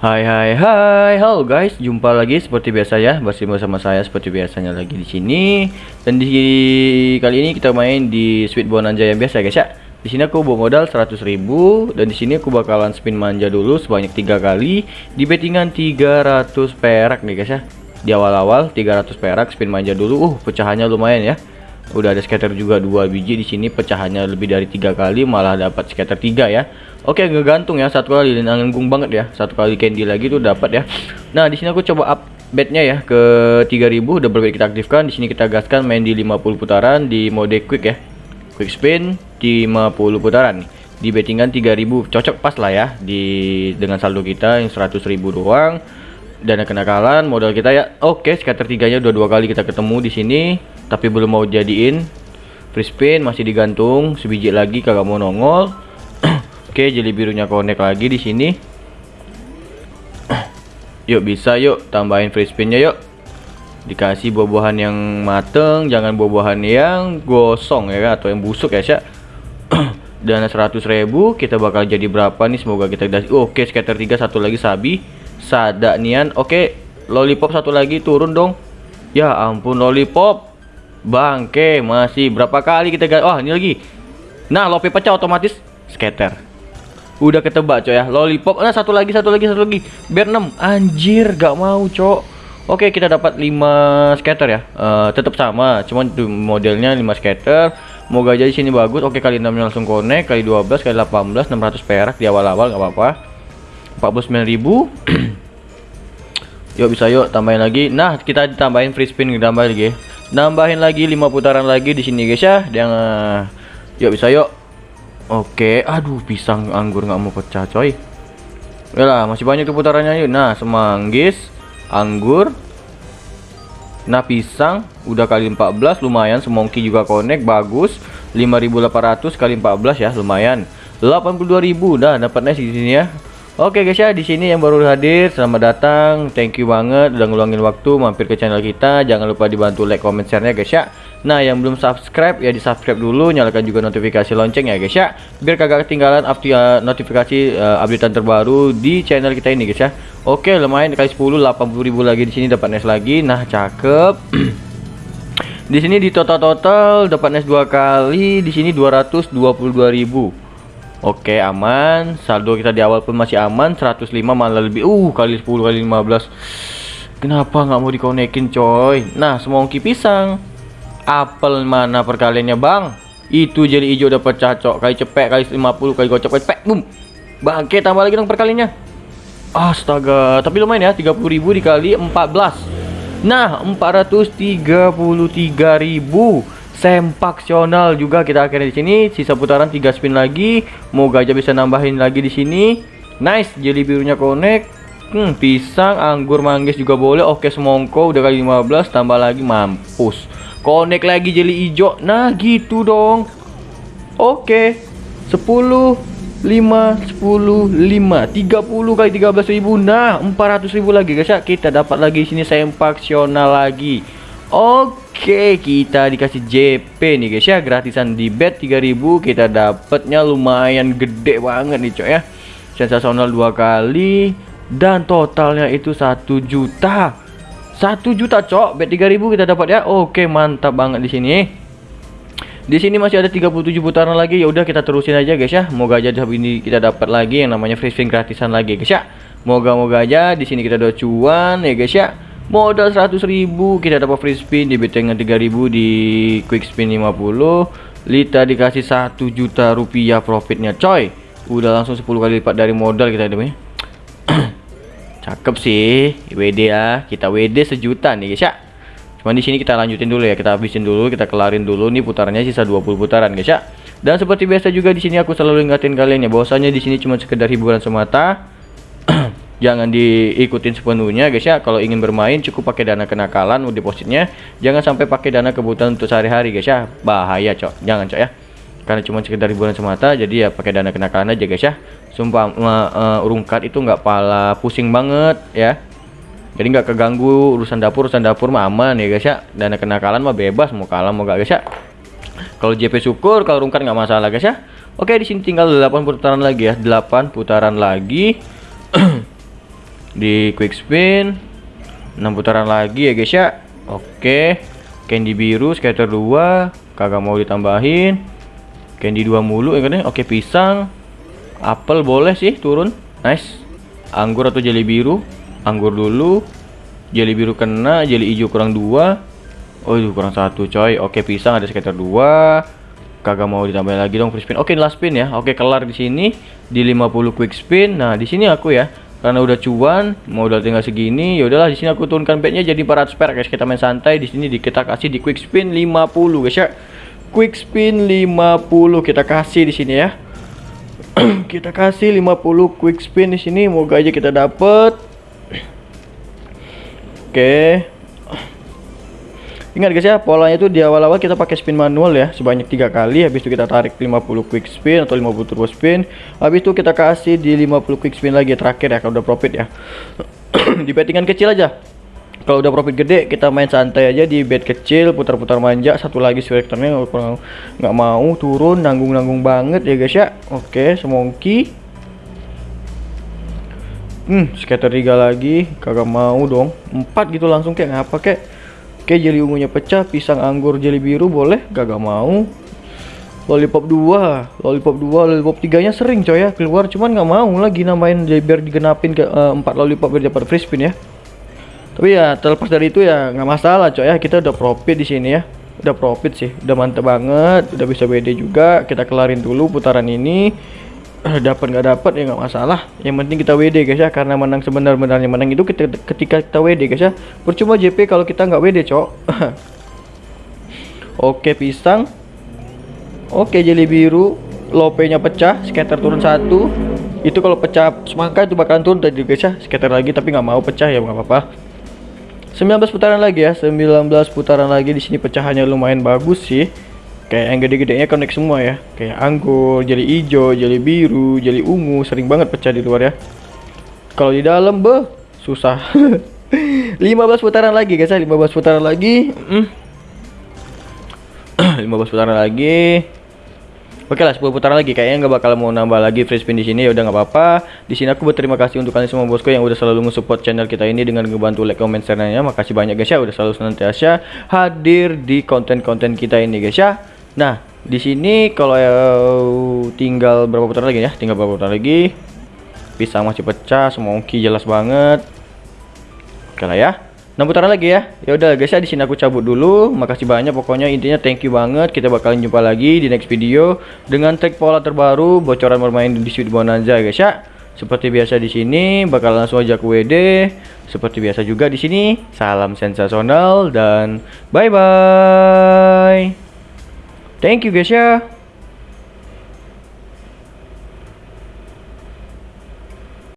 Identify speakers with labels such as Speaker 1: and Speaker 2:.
Speaker 1: Hai hai hai, halo guys, jumpa lagi seperti biasa ya, bersama sama saya seperti biasanya lagi di sini. Dan di kali ini kita main di Sweet Bonanza yang biasa guys ya. Di sini aku bawa modal 100.000 dan di sini aku bakalan spin manja dulu sebanyak tiga kali di bettingan 300 perak nih guys ya. Di awal-awal 300 perak spin manja dulu. Uh, pecahannya lumayan ya. Udah ada scatter juga dua biji di sini pecahannya lebih dari tiga kali malah dapat scatter tiga ya. Oke, ngegantung ya satu kali dan nanggung banget ya. Satu kali candy lagi tuh dapat ya. Nah, di sini aku coba up bednya ya ke 3000 double bet kita aktifkan. Di sini kita gaskan main di 50 putaran di mode quick ya. Quick spin di 50 putaran Di bettingan 3000 cocok pas lah ya di dengan saldo kita yang 100.000 doang. Dana kenakalan modal kita ya. Oke, scatter tiganya udah dua kali kita ketemu di sini tapi belum mau jadiin. Free spin masih digantung, sebiji lagi kagak mau nongol. Oke, jeli birunya connect lagi di sini. yuk bisa yuk tambahin free spinnya yuk. Dikasih buah-buahan yang mateng, jangan buah-buahan yang gosong ya atau yang busuk ya, Syak. Dana 100.000 kita bakal jadi berapa nih semoga kita. Oh, Oke, scatter 3 satu lagi sabi. Sada nian. Oke, lollipop satu lagi turun dong. Ya ampun lollipop. Bangke, masih berapa kali kita Oh, ini lagi. Nah, lope pecah otomatis scatter. Udah ketebak coy ya. Lollipop. Nah, satu lagi, satu lagi, satu lagi. Biar 6. Anjir, gak mau, cok. Oke, kita dapat 5 scatter ya. Uh, tetap sama, cuman modelnya 5 scatter. Moga aja sini bagus. Oke, kali 6 langsung connect, kali 12, kali 18, 600 perak di awal-awal nggak apa-apa. 49.000. yuk bisa yuk tambahin lagi. Nah, kita ditambahin free spin tambah lagi. Nambahin lagi 5 putaran lagi di sini guys ya. Yang uh, yuk bisa yuk Oke, aduh pisang anggur nggak mau pecah coy. lah masih banyak tuh putarannya yuk. Nah, semanggis, anggur. Nah, pisang udah kali 14 lumayan, semongki juga connect bagus. 5800 kali 14 ya, lumayan. 82.000 dah dapat di sini ya. Oke guys ya, di sini yang baru hadir, selamat datang. Thank you banget udah ngeluangin waktu mampir ke channel kita. Jangan lupa dibantu like, comment, share-nya guys ya. Nah yang belum subscribe ya di subscribe dulu nyalakan juga notifikasi lonceng ya guys ya biar kagak ketinggalan update notifikasi uh, updatean terbaru di channel kita ini guys ya Oke lumayan kali 10 ribu lagi di sini dapat nes lagi nah cakep di sini di total total dapat nes dua kali di sini 222.000 Oke aman. Saldo kita di awal pun masih aman. 105 malah lebih uh kali 10 kali 15 Kenapa nggak mau dikonekin coy? Nah semongki pisang. Apel mana perkaliannya bang? Itu jadi hijau pecah cok. Kali cepet kali 50 kali gocok kali cepet boom. Bangke tambah lagi dong perkaliannya. Astaga tapi lumayan ya 30.000 dikali 14 nah 433.000 sempaksional juga kita akhirnya di sini. Sisa putaran 3 spin lagi. Moga aja bisa nambahin lagi di sini. Nice jadi birunya connect. Hmm, pisang anggur manggis juga boleh. Oke semongko udah kali 15 tambah lagi mampus. Connect lagi jeli hijau. Nah, gitu dong. Oke. 10 5 10 5 30 kali 13 ribu. Nah 400 ribu lagi guys. Ya Kita dapat lagi sini. Sempaksional lagi Oke kita dikasih JP nih guys ya. Gratisan di bet 3000 Kita dapatnya lumayan gede banget nih cok ya. Sensasional dua kali. Dan totalnya itu 1 juta. Satu juta cok bet 3000 kita dapat ya. Oke mantap banget di sini. Di sini masih ada 37 putaran lagi. Ya udah kita terusin aja guys ya. Moga aja ini kita dapat lagi yang namanya free spin gratisan lagi guys ya. Moga-moga aja di sini kita udah cuan ya guys ya modal 100.000 kita dapat free spin di bettingan 3000 di quick spin 50 Lita dikasih 1 juta rupiah profitnya coy udah langsung 10 kali lipat dari modal kita demi Cakep sih, WD ya. Kita WD sejuta nih guys ya. Cuman di sini kita lanjutin dulu ya, kita habisin dulu, kita kelarin dulu nih putarannya sisa 20 putaran guys ya. Dan seperti biasa juga di sini aku selalu ingatin kalian ya, bahwasanya di sini cuma sekedar hiburan semata. Jangan diikutin sepenuhnya guys ya. Kalau ingin bermain cukup pakai dana kenakalan depositnya. Jangan sampai pakai dana kebutuhan untuk sehari-hari guys ya. Bahaya, Cok. Jangan, Cok ya karena cuma sekedar hiburan semata jadi ya pakai dana kenakalan aja guys ya sumpah uh, rungkat itu nggak pala pusing banget ya jadi nggak keganggu urusan dapur urusan dapur mah aman ya guys ya dana kenakalan mah bebas mau kalah mau gak guys ya kalau JP syukur kalau rungkat nggak masalah guys ya oke di sini tinggal 8 putaran lagi ya 8 putaran lagi di quick spin. 6 putaran lagi ya guys ya. Oke. Candy biru scatter 2 kagak mau ditambahin. Candy 2 mulu ya kan ya? Oke pisang. Apel boleh sih turun. Nice. Anggur atau jelly biru? Anggur dulu. Jelly biru kena jelly hijau kurang dua. Oh itu kurang satu coy. Oke pisang ada sekitar dua. Kagak mau ditambah lagi dong free spin. Oke last spin ya. Oke kelar di sini. Di 50 quick spin. Nah di sini aku ya karena udah cuan udah tinggal segini ya udahlah di sini aku turunkan bednya jadi 400 perak guys kita main santai di sini kita kasih di quick spin 50 guys ya. Quick spin 50 kita kasih di sini ya. Kita kasih 50 quick spin di sini moga aja kita dapet. Oke Ingat guys ya, polanya itu di awal-awal kita pakai spin manual ya, sebanyak tiga kali. Habis itu kita tarik 50 quick spin atau 50 turbo spin. Habis itu kita kasih di 50 quick spin lagi terakhir ya, kalau udah profit ya. di bettingan kecil aja. Kalau udah profit gede, kita main santai aja di bet kecil, putar-putar manja. Satu lagi selectornya nggak mau turun, nanggung-nanggung banget ya guys ya. Oke, semongki. Hmm, scatter 3 lagi, kagak mau dong. Empat gitu langsung kayak ngapa kayak Oke, jeli ungunya pecah, pisang anggur jeli biru boleh, gak, mau. Lollipop 2, lollipop 2, lollipop 3 nya sering coy ya keluar, cuman gak mau lagi namain biar digenapin ke uh, 4 lollipop biar dapat free spin ya. Tapi ya terlepas dari itu ya nggak masalah coy ya, kita udah profit di sini ya. Udah profit sih, udah mantep banget, udah bisa WD juga. Kita kelarin dulu putaran ini dapat nggak dapat ya nggak masalah. Yang penting kita WD guys ya. Karena menang sebenar-benarnya menang itu kita, ketika kita WD guys ya. Percuma JP kalau kita nggak WD cok. Oke pisang. Oke jeli biru. Lope nya pecah scatter turun satu. Itu kalau pecah semangka itu bakalan turun tadi guys ya. Scatter lagi tapi nggak mau pecah ya nggak apa-apa. 19 putaran lagi ya. 19 putaran lagi di sini pecahannya lumayan bagus sih kayak yang gede-gedenya connect semua ya. Kayak anggur jadi hijau jadi biru jadi ungu sering banget pecah di luar ya. Kalau di dalam be susah. 15 putaran lagi guys ya. 15 putaran lagi. Mm. 15 putaran lagi. Oke lah 10 putaran lagi. Kayaknya nggak bakal mau nambah lagi free spin di sini. Ya udah nggak apa-apa. Di sini aku berterima kasih untuk kalian semua bosku yang udah selalu nge-support channel kita ini dengan ngebantu like, comment, share-nya. Makasih banyak guys ya. Udah selalu senantiasa hadir di konten-konten kita ini guys ya. Nah, di sini kalau tinggal berapa putaran lagi ya? Tinggal berapa putaran lagi? Pisang masih pecah, semongki jelas banget. Oke lah ya. 6 putaran lagi ya. Ya udah guys ya di sini aku cabut dulu. Makasih banyak pokoknya intinya thank you banget. Kita bakalan jumpa lagi di next video dengan trik pola terbaru bocoran bermain di Sweet Bonanza guys ya. Seperti biasa di sini bakal langsung aja ke WD. Seperti biasa juga di sini. Salam sensasional dan bye bye. Thank you guys ya.